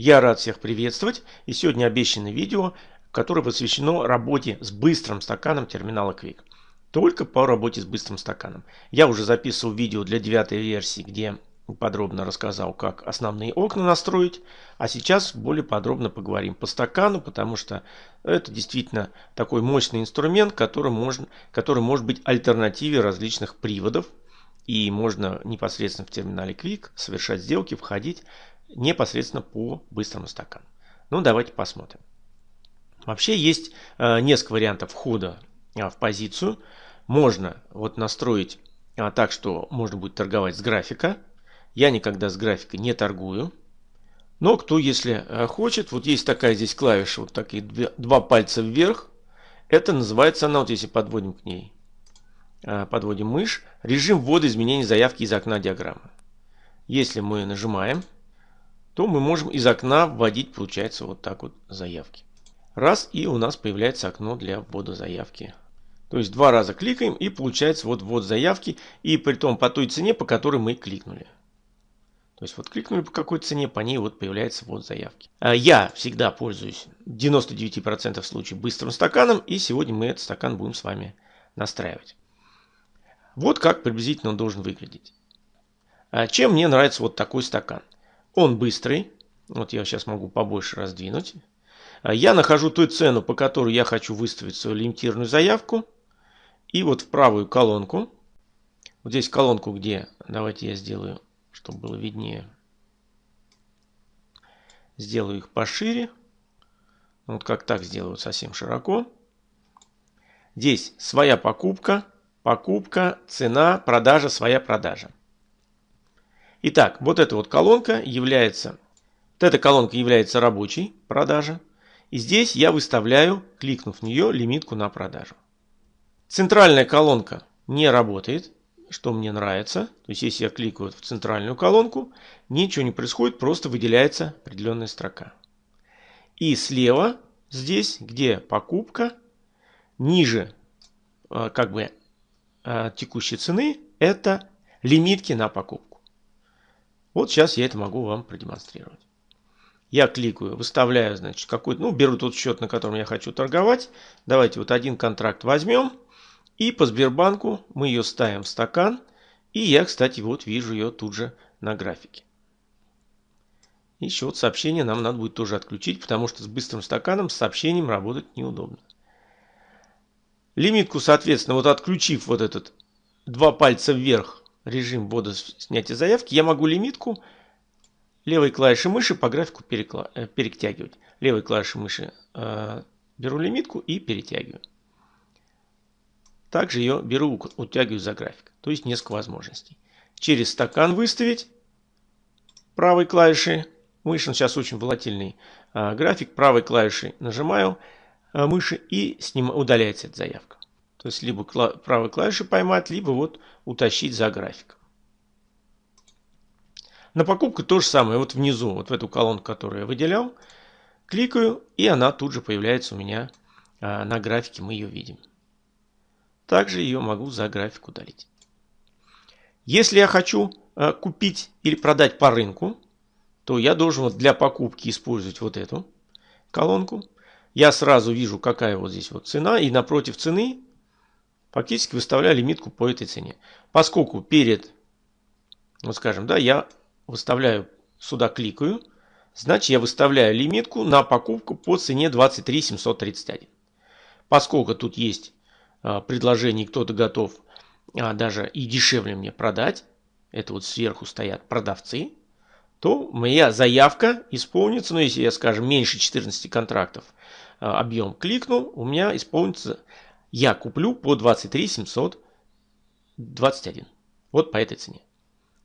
Я рад всех приветствовать и сегодня обещанное видео, которое посвящено работе с быстрым стаканом терминала Quick. Только по работе с быстрым стаканом. Я уже записывал видео для девятой версии, где подробно рассказал, как основные окна настроить. А сейчас более подробно поговорим по стакану, потому что это действительно такой мощный инструмент, который, можно, который может быть альтернативой различных приводов. И можно непосредственно в терминале Quick совершать сделки, входить непосредственно по быстрому стакану. Ну, давайте посмотрим. Вообще есть э, несколько вариантов входа э, в позицию. Можно вот настроить э, так, что можно будет торговать с графика. Я никогда с графика не торгую. Но кто, если э, хочет, вот есть такая здесь клавиша, вот такие два пальца вверх. Это называется она, вот если подводим к ней, э, подводим мышь, режим ввода изменений заявки из окна диаграммы. Если мы нажимаем, то мы можем из окна вводить, получается, вот так вот заявки. Раз, и у нас появляется окно для ввода заявки. То есть два раза кликаем, и получается вот ввод заявки, и при том по той цене, по которой мы кликнули. То есть вот кликнули по какой цене, по ней вот появляется ввод заявки. А я всегда пользуюсь 99% случаев быстрым стаканом, и сегодня мы этот стакан будем с вами настраивать. Вот как приблизительно он должен выглядеть. А чем мне нравится вот такой стакан? Он быстрый. Вот я сейчас могу побольше раздвинуть. А я нахожу ту цену, по которой я хочу выставить свою лимитированную заявку. И вот в правую колонку. Вот здесь колонку, где, давайте я сделаю, чтобы было виднее. Сделаю их пошире. Вот как так сделаю совсем широко. Здесь своя покупка, покупка, цена, продажа, своя продажа. Итак, вот эта вот колонка является, вот эта колонка является рабочей продажа. И здесь я выставляю, кликнув в нее, лимитку на продажу. Центральная колонка не работает, что мне нравится. То есть, если я кликаю в центральную колонку, ничего не происходит, просто выделяется определенная строка. И слева, здесь, где покупка, ниже э, как бы э, текущей цены, это лимитки на покупку. Вот сейчас я это могу вам продемонстрировать. Я кликаю, выставляю, значит, какой-то, ну, беру тот счет, на котором я хочу торговать. Давайте вот один контракт возьмем. И по Сбербанку мы ее ставим в стакан. И я, кстати, вот вижу ее тут же на графике. Еще вот сообщение нам надо будет тоже отключить, потому что с быстрым стаканом с сообщением работать неудобно. Лимитку, соответственно, вот отключив вот этот два пальца вверх режим ввода снятия заявки, я могу лимитку левой клавишей мыши по графику перекла... Э, перетягивать. Левой клавишей мыши э, беру лимитку и перетягиваю. Также ее беру, утягиваю за график. То есть несколько возможностей. Через стакан выставить правой клавишей мыши. Сейчас очень волатильный э, график. Правой клавишей нажимаю э, мыши и с ним удаляется эта заявка. То есть либо правой клавишей поймать, либо вот утащить за график. На покупку то же самое. Вот внизу, вот в эту колонку, которую я выделял, кликаю, и она тут же появляется у меня а, на графике, мы ее видим. Также ее могу за график удалить. Если я хочу а, купить или продать по рынку, то я должен вот для покупки использовать вот эту колонку. Я сразу вижу, какая вот здесь вот цена, и напротив цены фактически выставляю лимитку по этой цене. Поскольку перед, вот скажем, да, я выставляю, сюда кликаю, значит я выставляю лимитку на покупку по цене 23 731. Поскольку тут есть а, предложение, кто-то готов а, даже и дешевле мне продать, это вот сверху стоят продавцы, то моя заявка исполнится, ну если я, скажем, меньше 14 контрактов а, объем кликнул, у меня исполнится я куплю по 23 721. Вот по этой цене.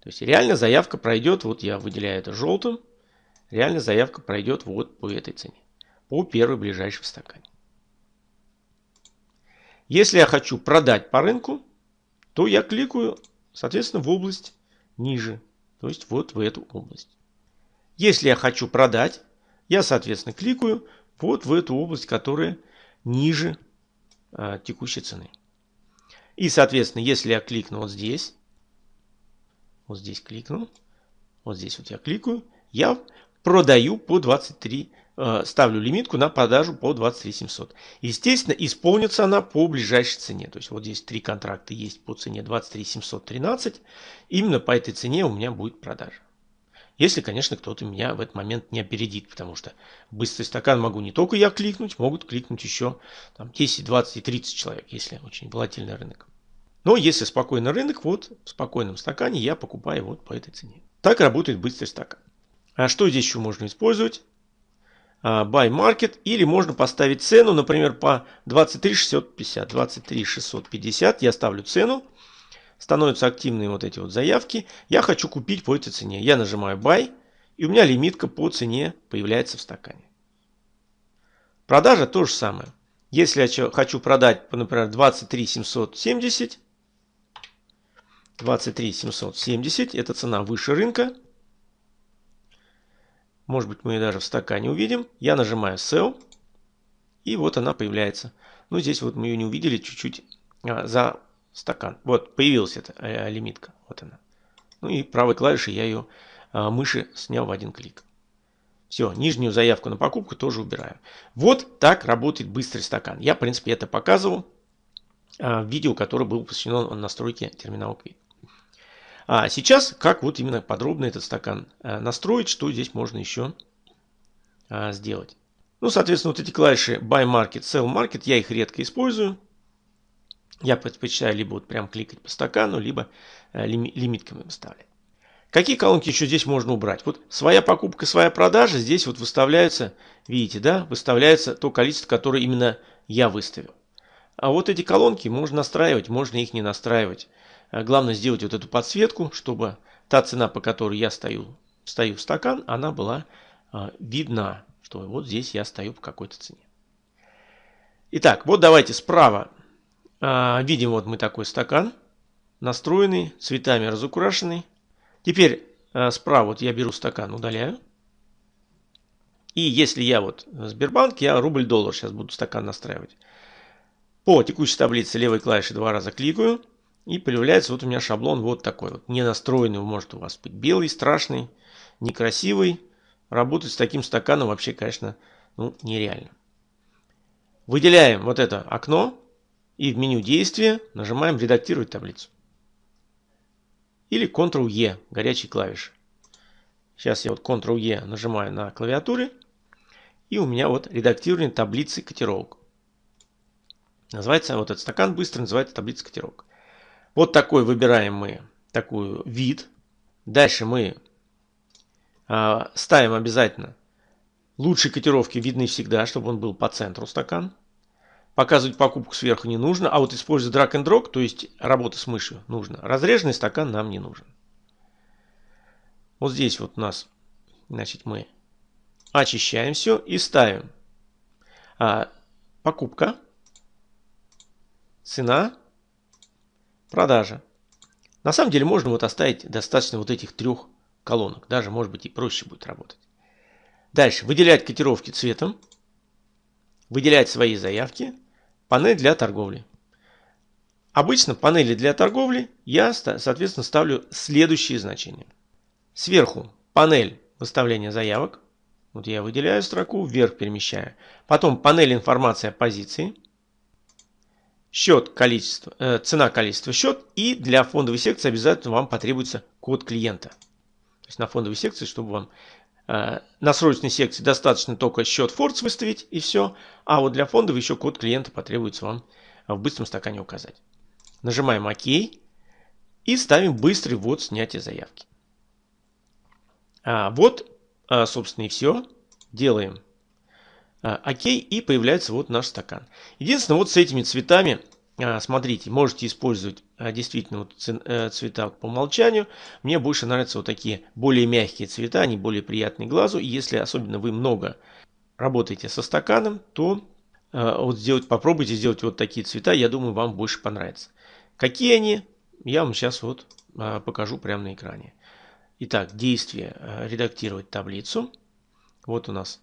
То есть реально заявка пройдет, вот я выделяю это желтым, реально заявка пройдет вот по этой цене. По первой ближайшей в стакане. Если я хочу продать по рынку, то я кликаю, соответственно, в область ниже. То есть вот в эту область. Если я хочу продать, я, соответственно, кликаю вот в эту область, которая ниже текущей цены. И, соответственно, если я кликну вот здесь, вот здесь кликну, вот здесь вот я кликаю, я продаю по 23 Э, ставлю лимитку на продажу по 23 700. Естественно, исполнится она по ближайшей цене. То есть вот здесь три контракта есть по цене 23 713. Именно по этой цене у меня будет продажа. Если, конечно, кто-то меня в этот момент не опередит, потому что быстрый стакан могу не только я кликнуть, могут кликнуть еще там, 10, 20 и 30 человек, если очень волатильный рынок. Но если спокойный рынок, вот в спокойном стакане я покупаю вот по этой цене. Так работает быстрый стакан. А что здесь еще можно использовать? А, buy market или можно поставить цену, например, по 23 650. 23 650 я ставлю цену, становятся активные вот эти вот заявки. Я хочу купить по этой цене. Я нажимаю buy и у меня лимитка по цене появляется в стакане. Продажа то же самое. Если я хочу продать, например, 23 770, 23 770, это цена выше рынка, может быть, мы ее даже в стакане увидим. Я нажимаю Sell. И вот она появляется. Ну, здесь вот мы ее не увидели чуть-чуть а, за стакан. Вот, появилась эта а, лимитка. Вот она. Ну и правой клавишей я ее а, мыши снял в один клик. Все, нижнюю заявку на покупку тоже убираю. Вот так работает быстрый стакан. Я, в принципе, это показывал а, в видео, которое было посвящено настройке терминала Quick. А сейчас, как вот именно подробно этот стакан э, настроить, что здесь можно еще а, сделать. Ну, соответственно, вот эти клавиши Buy Market, Sell Market, я их редко использую. Я предпочитаю либо вот прям кликать по стакану, либо э, лимитками выставлять. Какие колонки еще здесь можно убрать? Вот своя покупка, своя продажа. Здесь вот выставляются, видите, да, выставляется то количество, которое именно я выставил. А вот эти колонки можно настраивать, можно их не настраивать. Э, главное сделать вот эту подсветку, чтобы та цена, по которой я стою, стою в стакан, она была э, видна, что вот здесь я стою по какой-то цене. Итак, вот давайте справа видим вот мы такой стакан, настроенный, цветами разукрашенный. Теперь справа вот я беру стакан, удаляю. И если я вот Сбербанк, я рубль-доллар сейчас буду стакан настраивать. По текущей таблице левой клавишей два раза кликаю. И появляется вот у меня шаблон вот такой вот. Не настроенный, может у вас быть белый, страшный, некрасивый. Работать с таким стаканом вообще, конечно, ну, нереально. Выделяем вот это окно и в меню действия нажимаем редактировать таблицу. Или Ctrl-E, горячей клавиши. Сейчас я вот Ctrl-E нажимаю на клавиатуре. И у меня вот редактирование таблицы котировок. Называется вот этот стакан быстро называется таблица котировок. Вот такой выбираем мы такую вид. Дальше мы э, ставим обязательно лучшие котировки видны всегда, чтобы он был по центру стакан. Показывать покупку сверху не нужно, а вот использовать drag and drop, то есть работа с мышью, нужно. Разреженный стакан нам не нужен. Вот здесь вот у нас, значит, мы очищаем все и ставим а, покупка, цена, Продажа. На самом деле можно вот оставить достаточно вот этих трех колонок. Даже может быть и проще будет работать. Дальше. Выделять котировки цветом. Выделять свои заявки. Панель для торговли. Обычно панели для торговли я, соответственно, ставлю следующие значения. Сверху панель выставления заявок. Вот я выделяю строку, вверх перемещаю. Потом панель информации о позиции счет количество, э, цена количество счет и для фондовой секции обязательно вам потребуется код клиента. То есть на фондовой секции, чтобы вам на срочной секции достаточно только счет Фордс выставить и все, а вот для фондовой еще код клиента потребуется вам в быстром стакане указать. Нажимаем ОК и ставим быстрый ввод снятия заявки. А, вот, а, собственно, и все. Делаем а, окей, и появляется вот наш стакан. Единственное, вот с этими цветами, смотрите, можете использовать а, действительно вот э, цвета по умолчанию. Мне больше нравятся вот такие более мягкие цвета, они более приятные глазу. И если особенно вы много работаете со стаканом, то вот сделать, попробуйте сделать вот такие цвета, я думаю, вам больше понравится. Какие они, я вам сейчас вот покажу прямо на экране. Итак, действие редактировать таблицу. Вот у нас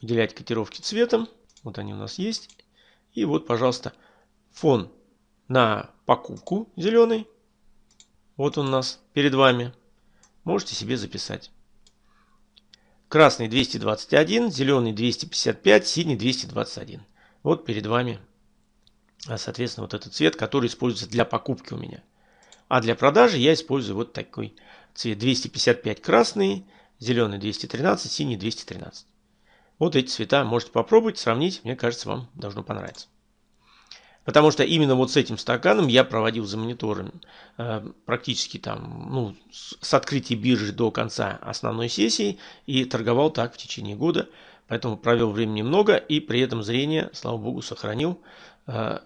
выделять котировки цветом. Вот они у нас есть. И вот, пожалуйста, фон на покупку зеленый. Вот он у нас перед вами. Можете себе записать. красный 221, зеленый 255, синий 221. Вот перед вами, а, соответственно, вот этот цвет, который используется для покупки у меня. А для продажи я использую вот такой цвет 255 красный, зеленый 213, синий 213. Вот эти цвета можете попробовать, сравнить. Мне кажется, вам должно понравиться. Потому что именно вот с этим стаканом я проводил за монитором э, практически там, ну, с открытия биржи до конца основной сессии и торговал так в течение года. Поэтому провел времени много и при этом зрение, слава богу, сохранил. Э,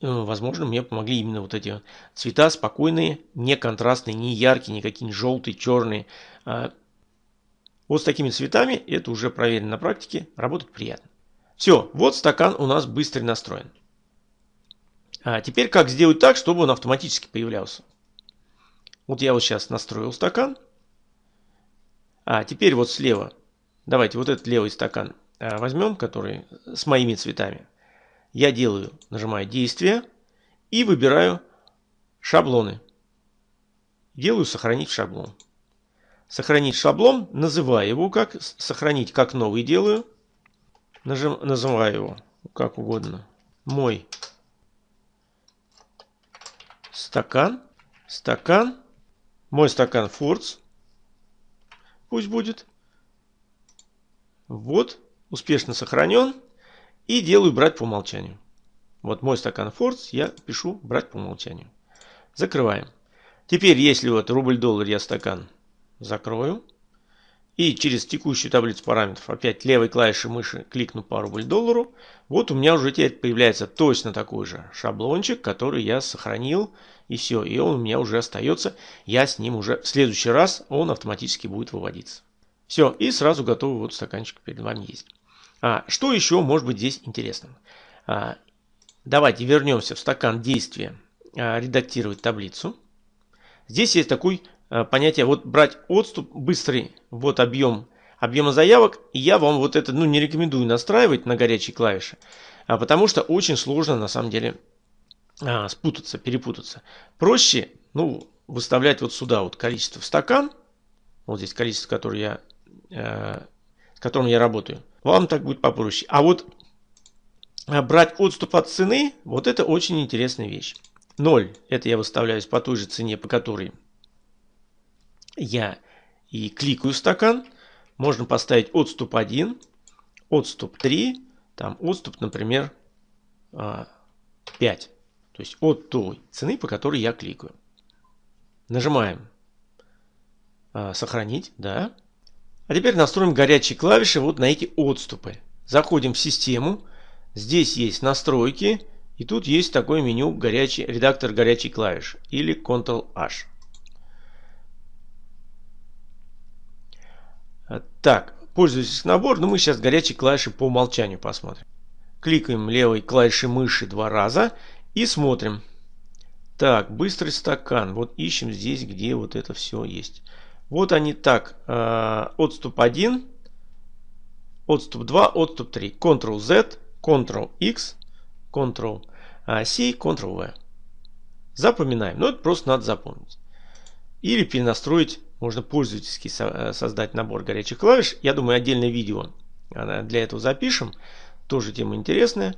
возможно, мне помогли именно вот эти цвета спокойные, не контрастные, не яркие, не какие-нибудь желтые, черные. Э, вот с такими цветами, это уже проверено на практике, работать приятно. Все, вот стакан у нас быстро настроен. А теперь как сделать так, чтобы он автоматически появлялся? Вот я вот сейчас настроил стакан. А теперь вот слева, давайте вот этот левый стакан а, возьмем, который с моими цветами. Я делаю, нажимаю действие и выбираю шаблоны. Делаю сохранить шаблон. Сохранить шаблон, называю его как, сохранить как новый делаю. Нажим, называю его как угодно. Мой стакан, стакан, мой стакан Фордс, пусть будет. Вот, успешно сохранен. И делаю брать по умолчанию. Вот мой стакан Фордс, я пишу брать по умолчанию. Закрываем. Теперь, если вот рубль-доллар я стакан закрою. И через текущую таблицу параметров опять левой клавишей мыши кликну по рубль-доллару. Вот у меня уже теперь появляется точно такой же шаблончик, который я сохранил. И все, и он у меня уже остается. Я с ним уже в следующий раз он автоматически будет выводиться. Все, и сразу готовый вот стаканчик перед вами есть. А, что еще может быть здесь интересным? А, давайте вернемся в стакан действия, а, редактировать таблицу. Здесь есть такой понятие, вот брать отступ быстрый, вот объем объема заявок, я вам вот это ну, не рекомендую настраивать на горячие клавиши, а потому что очень сложно на самом деле а, спутаться, перепутаться. Проще ну, выставлять вот сюда вот количество в стакан, вот здесь количество, которое я, э, с которым я работаю, вам так будет попроще. А вот а, брать отступ от цены, вот это очень интересная вещь. 0, это я выставляю по той же цене, по которой я и кликаю стакан. Можно поставить отступ 1, отступ 3, там отступ, например, 5. А, То есть от той цены, по которой я кликаю. Нажимаем а, сохранить, да. А теперь настроим горячие клавиши вот на эти отступы. Заходим в систему. Здесь есть настройки. И тут есть такое меню горячий, редактор горячей клавиш или Ctrl-H. Так, пользуйтесь набор, но мы сейчас горячие клавиши по умолчанию посмотрим. Кликаем левой клавишей мыши два раза и смотрим. Так, быстрый стакан. Вот ищем здесь, где вот это все есть. Вот они так. Э, отступ 1, отступ 2, отступ 3. Ctrl-Z, Ctrl-X, Ctrl-C, Ctrl-V. Запоминаем. Но это просто надо запомнить. Или перенастроить можно пользовательски э, создать набор горячих клавиш. Я думаю, отдельное видео для этого запишем. Тоже тема интересная.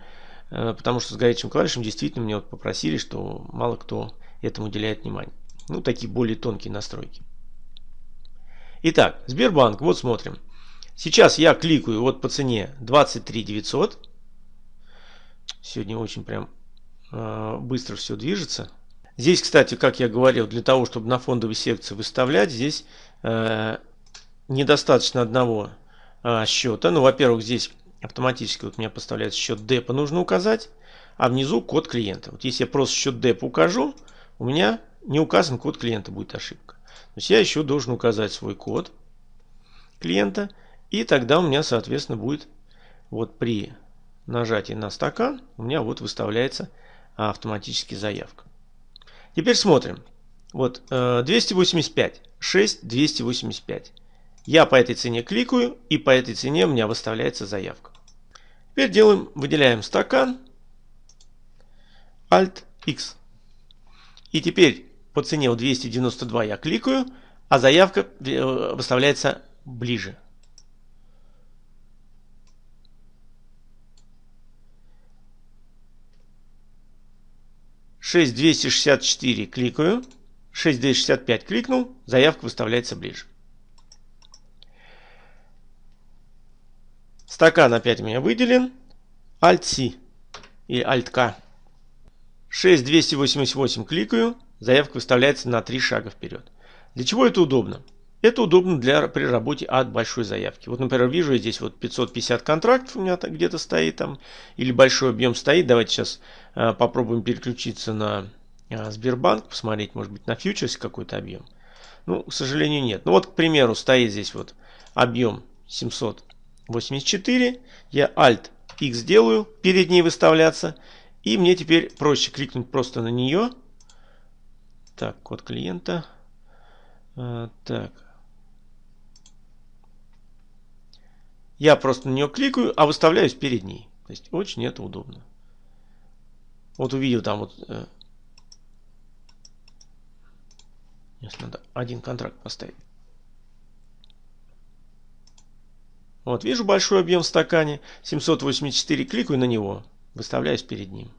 Э, потому что с горячим клавишем действительно мне вот попросили, что мало кто этому уделяет внимание. Ну, такие более тонкие настройки. Итак, Сбербанк, вот смотрим. Сейчас я кликаю вот по цене 23 900. Сегодня очень прям э, быстро все движется. Здесь, кстати, как я говорил, для того, чтобы на фондовой секции выставлять, здесь э, недостаточно одного э, счета. Ну, во-первых, здесь автоматически вот у меня поставляется счет депа, нужно указать, а внизу код клиента. Вот если я просто счет депа укажу, у меня не указан код клиента, будет ошибка. То есть я еще должен указать свой код клиента, и тогда у меня, соответственно, будет вот при нажатии на стакан, у меня вот выставляется автоматически заявка. Теперь смотрим. Вот 285. 6 285. Я по этой цене кликаю и по этой цене у меня выставляется заявка. Теперь делаем, выделяем стакан. Alt X. И теперь по цене 292 я кликаю, а заявка э, выставляется ближе. 6264 кликаю. 6265 кликнул, заявка выставляется ближе. Стакан опять у меня выделен. Alt-C и Alt-K. 6288 кликаю, заявка выставляется на 3 шага вперед. Для чего это удобно? Это удобно для, при работе от большой заявки. Вот, например, вижу я здесь вот 550 контрактов у меня где-то стоит там, или большой объем стоит. Давайте сейчас э, попробуем переключиться на э, Сбербанк, посмотреть, может быть, на фьючерсе какой-то объем. Ну, к сожалению, нет. Ну вот, к примеру, стоит здесь вот объем 784. Я Alt X делаю, перед ней выставляться. И мне теперь проще кликнуть просто на нее. Так, код клиента. А, так, Я просто на нее кликаю, а выставляюсь перед ней. То есть очень это удобно. Вот увидел там вот... Э, надо один контракт поставить. Вот, вижу большой объем в стакане. 784, кликаю на него. Выставляюсь перед ним.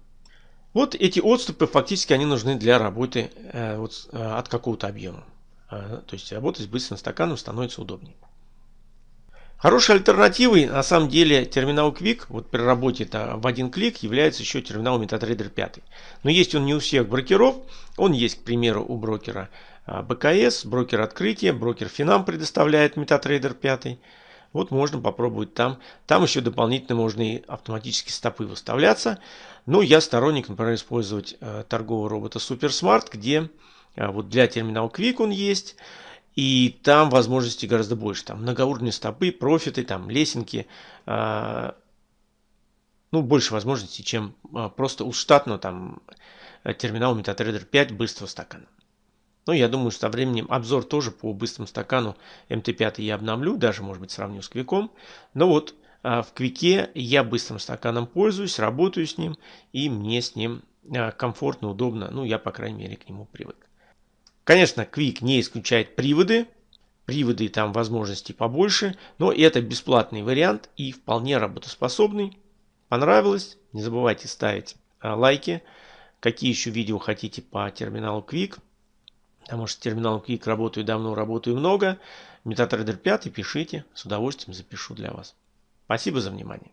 Вот эти отступы фактически они нужны для работы э, вот, э, от какого-то объема. Э, то есть работать с быстрым стаканом становится удобнее. Хорошей альтернативой на самом деле терминал Quick, вот при работе -то в один клик, является еще терминал MetaTrader 5. Но есть он не у всех брокеров, он есть, к примеру, у брокера а, БКС, брокер открытия, брокер Финам предоставляет MetaTrader 5. Вот можно попробовать там. Там еще дополнительно можно и автоматически стопы выставляться. Но я сторонник, например, использовать э, торгового робота SuperSmart, где э, вот для терминала Quick он есть. И там возможностей гораздо больше. Там многоуровневые стопы, профиты, там лесенки. Э, ну, больше возможностей, чем э, просто у штатного там терминала MetaTrader 5 быстрого стакана. Ну, я думаю, что со временем обзор тоже по быстрому стакану MT5 я обновлю, даже, может быть, сравню с Квиком. Но вот в Квике я быстрым стаканом пользуюсь, работаю с ним, и мне с ним комфортно, удобно. Ну, я, по крайней мере, к нему привык. Конечно, Quick не исключает приводы. Приводы там возможностей побольше. Но это бесплатный вариант и вполне работоспособный. Понравилось? Не забывайте ставить а, лайки. Какие еще видео хотите по терминалу Quick. Потому что терминал Quick работаю давно, работаю много. MetaTrader 5 пишите. С удовольствием запишу для вас. Спасибо за внимание.